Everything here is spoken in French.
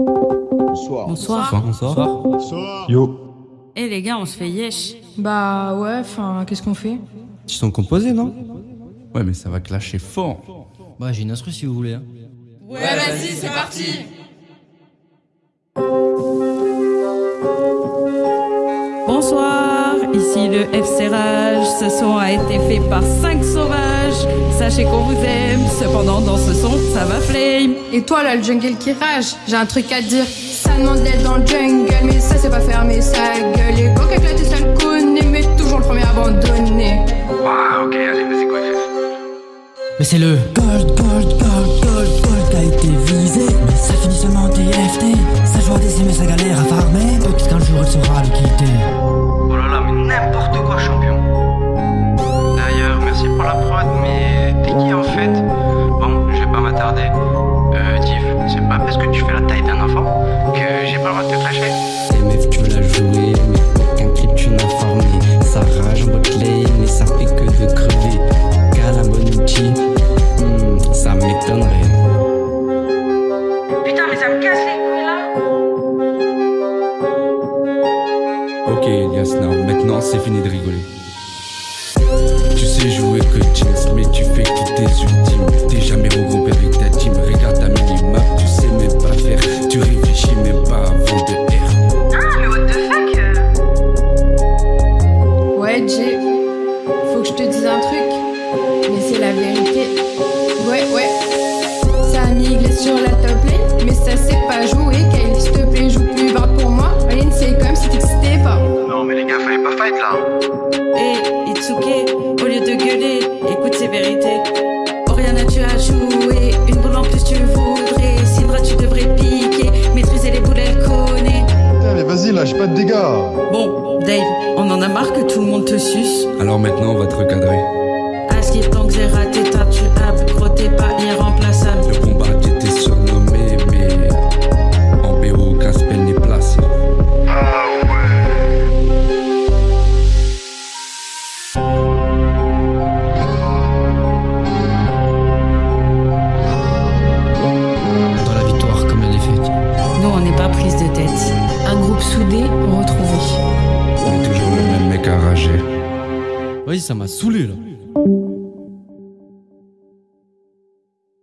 Bonsoir. Bonsoir. Bonsoir. Yo. Eh les gars, on se fait yesh. Bah ouais, enfin, qu'est-ce qu'on fait? Ils sont composés, non? Ouais, mais ça va clasher fort. Bah, j'ai une instru si vous voulez. hein. Ouais, vas-y, c'est parti Bonsoir, ici le FC Rage. Ce son a été fait par 5 sauvages. Sachez qu'on vous aime, cependant dans ce son, ça va flame. Et toi là, le jungle qui rage, j'ai un truc à te dire. Ça demande d'être dans le jungle, mais ça c'est pas fermer sa gueule. Et quand éclater ça le connaît, mais toujours le premier abandonné. Ah ok, allez, vas-y, quoi, Mais c'est le. Gold, gold, gold, gold, gold a été visé Mais ça finit seulement TFT Euh, Div, c'est pas parce que tu fais la taille d'un enfant que j'ai pas le droit de te clasher. Et meuf, tu l'as joué, mais aucun clip tu n'as formé. Ça rage en bot lane et ça fait que de crever. Qu'à la bonne outil, hmm, ça m'étonnerait. Putain, mais ça me casse les couilles là Ok, Elias, now, maintenant c'est fini de rigoler. Tu sais jouer que Jinx, mais tu fais que tes ultimes. Pas avant de R. Ah, mais what the fuck euh? Ouais, Jay, faut que je te dise un truc, mais c'est la vérité. Ouais, ouais, ça a migré sur la top lane, mais ça sait pas jouer. Kyle, s'il te plaît, joue plus bas pour moi. Lane, c'est comme si t'existais pas. Non, mais les gars, fallait pas fight là. Eh, Itsuke, lâche pas de dégâts. Bon, Dave, on en a marre que tout le monde te suce. Alors maintenant, on va te recadrer. À ce qui tant que j'ai raté, soudé, retrouvé. On est toujours le même mec à rager. Vas-y, ça m'a saoulé là.